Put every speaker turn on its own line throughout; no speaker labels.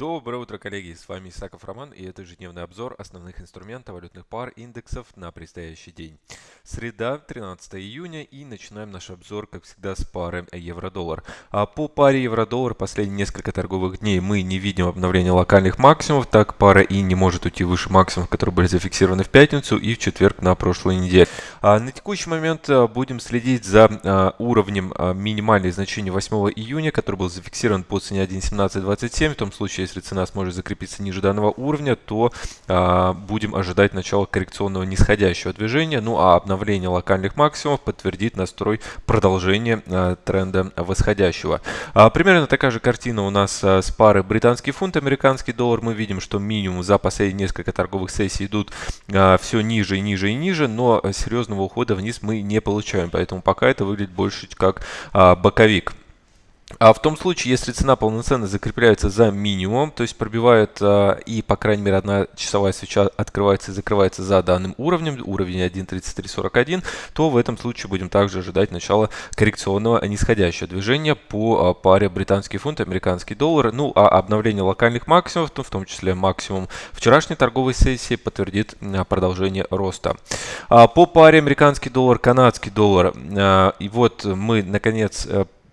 Доброе утро, коллеги! С вами Исаков Роман и это ежедневный обзор основных инструментов валютных пар индексов на предстоящий день. Среда, 13 июня и начинаем наш обзор, как всегда, с пары евро-доллар. А по паре евро-доллар последние несколько торговых дней мы не видим обновления локальных максимумов, так пара и не может уйти выше максимумов, которые были зафиксированы в пятницу и в четверг на прошлой неделе. А на текущий момент а, будем следить за а, уровнем а, минимальных значений 8 июня, который был зафиксирован по цене 1.1727, в том случае, если цена сможет закрепиться ниже данного уровня, то а, будем ожидать начала коррекционного нисходящего движения. Ну а обновление локальных максимумов подтвердит настрой продолжения а, тренда восходящего. А, примерно такая же картина у нас а, с пары британский фунт, американский доллар. Мы видим, что минимум за последние несколько торговых сессий идут а, все ниже и ниже и ниже, но серьезного ухода вниз мы не получаем. Поэтому пока это выглядит больше как а, боковик. А в том случае, если цена полноценно закрепляется за минимум, то есть пробивает а, и, по крайней мере, одна часовая свеча открывается и закрывается за данным уровнем, уровень 1.3341, то в этом случае будем также ожидать начала коррекционного нисходящего движения по а, паре британский фунт, американский доллар. Ну, а обновление локальных максимумов, в том числе максимум вчерашней торговой сессии, подтвердит а, продолжение роста. А, по паре американский доллар, канадский доллар, а, и вот мы, наконец,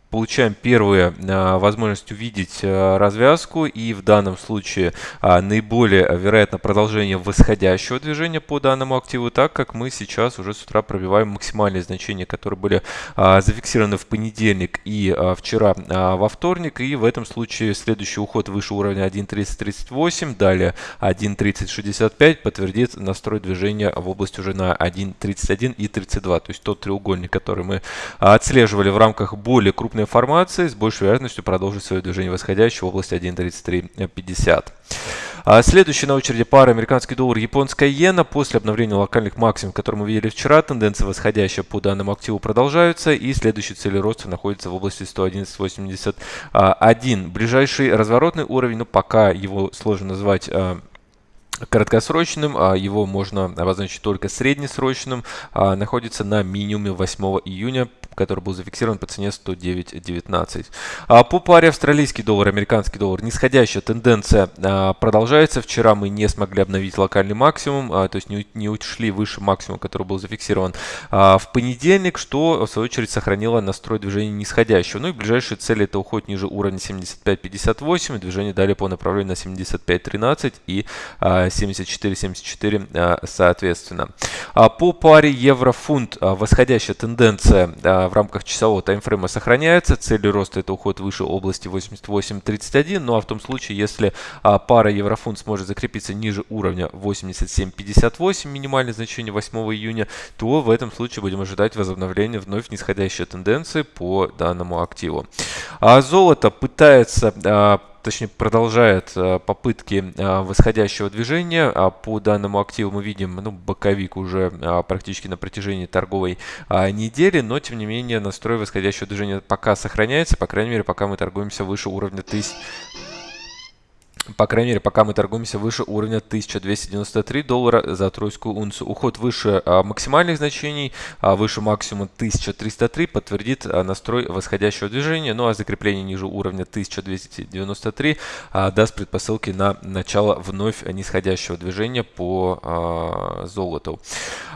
получаем первую а, возможность увидеть а, развязку и в данном случае а, наиболее вероятно продолжение восходящего движения по данному активу, так как мы сейчас уже с утра пробиваем максимальные значения, которые были зафиксированы в понедельник и вчера во вторник. И в этом случае следующий уход выше уровня 1.3038, далее 1.3065 подтвердит настрой движения в область уже на 1.31 и 32. То есть тот треугольник, который мы отслеживали в рамках более крупной крупной формации с большей вероятностью продолжит свое движение восходящее в области 1.3350. А следующая на очереди пара американский доллар, японская иена. После обновления локальных максимумов, которые мы видели вчера, тенденция восходящая по данному активу продолжается. И следующий цель роста находится в области 111.81. Ближайший разворотный уровень, ну пока его сложно назвать а, краткосрочным, а его можно обозначить только среднесрочным, находится на минимуме 8 июня который был зафиксирован по цене 109.19. А по паре австралийский доллар, американский доллар, нисходящая тенденция а, продолжается. Вчера мы не смогли обновить локальный максимум, а, то есть не, ушли выше максимума, который был зафиксирован а, в понедельник, что в свою очередь сохранило настрой движения нисходящего. Ну и ближайшие цели это уход ниже уровня 75.58 и движение далее по направлению на 75.13 и а, 74.74 а, соответственно. А по паре евро-фунт а, восходящая тенденция а, в рамках часового таймфрейма сохраняется. Целью роста это уход выше области 88.31. Ну а в том случае, если пара еврофунт сможет закрепиться ниже уровня 87.58, минимальное значение 8 июня, то в этом случае будем ожидать возобновления вновь нисходящей тенденции по данному активу. А золото пытается точнее продолжает э, попытки э, восходящего движения. А по данному активу мы видим ну, боковик уже а, практически на протяжении торговой а, недели, но тем не менее настрой восходящего движения пока сохраняется, по крайней мере пока мы торгуемся выше уровня 1000 по крайней мере, пока мы торгуемся выше уровня 1293 доллара за тройскую унцию. Уход выше а, максимальных значений, а, выше максимума 1303 подтвердит а, настрой восходящего движения. Ну а закрепление ниже уровня 1293 а, даст предпосылки на начало вновь нисходящего движения по золоту.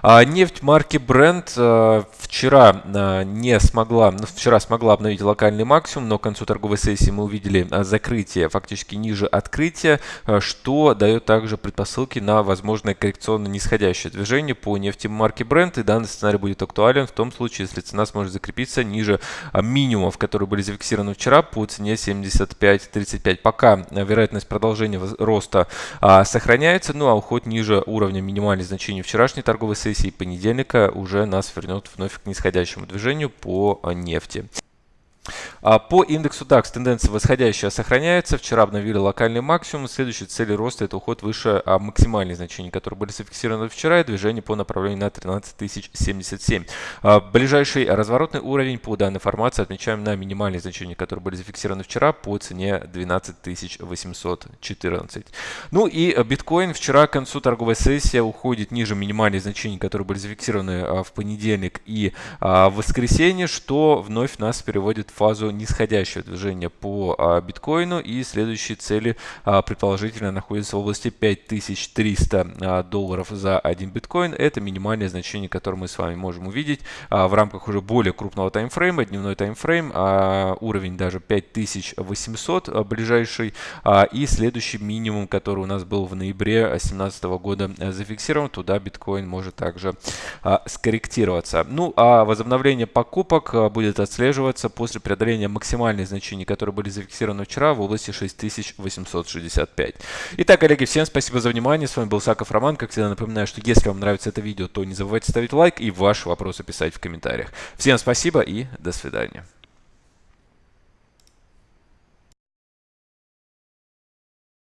Нефть марки Brent вчера не смогла, ну, вчера смогла обновить локальный максимум, но к концу торговой сессии мы увидели закрытие фактически ниже открытия открытия, э, что дает также предпосылки на возможное коррекционно нисходящее движение по нефти марки Brent. И данный сценарий будет актуален в том случае, если цена сможет закрепиться ниже э, минимумов, которые были зафиксированы вчера по цене 75.35. Пока э, вероятность продолжения роста а, сохраняется, ну а уход ниже уровня минимальных значений вчерашней торговой сессии понедельника уже нас вернет вновь к нисходящему движению по нефти. А по индексу DAX тенденция восходящая сохраняется. Вчера обновили локальный максимум. Следующей цели роста это уход выше а, максимальных значений, которые были зафиксированы вчера, и движение по направлению на 13077. А, ближайший разворотный уровень по данной формации отмечаем на минимальные значения, которые были зафиксированы вчера по цене 12814. Ну и биткоин вчера к концу торговой сессии уходит ниже минимальных значений, которые были зафиксированы в понедельник и в воскресенье, что вновь нас переводит в фазу нисходящее движение по а, биткоину и следующие цели а, предположительно находятся в области 5300 а, долларов за один биткоин. Это минимальное значение, которое мы с вами можем увидеть в рамках уже более крупного таймфрейма, дневной таймфрейм, уровень даже 5800 а, ближайший и следующий минимум, который у нас был в ноябре 2017 года зафиксирован, туда биткоин может также скорректироваться. Ну а возобновление покупок будет отслеживаться после преодоления максимальных значений, которые были зафиксированы вчера в области 6865. Итак, коллеги, всем спасибо за внимание. С вами был Саков Роман. Как всегда напоминаю, что если вам нравится это видео, то не забывайте ставить лайк и ваши вопросы писать в комментариях. Всем спасибо и до свидания.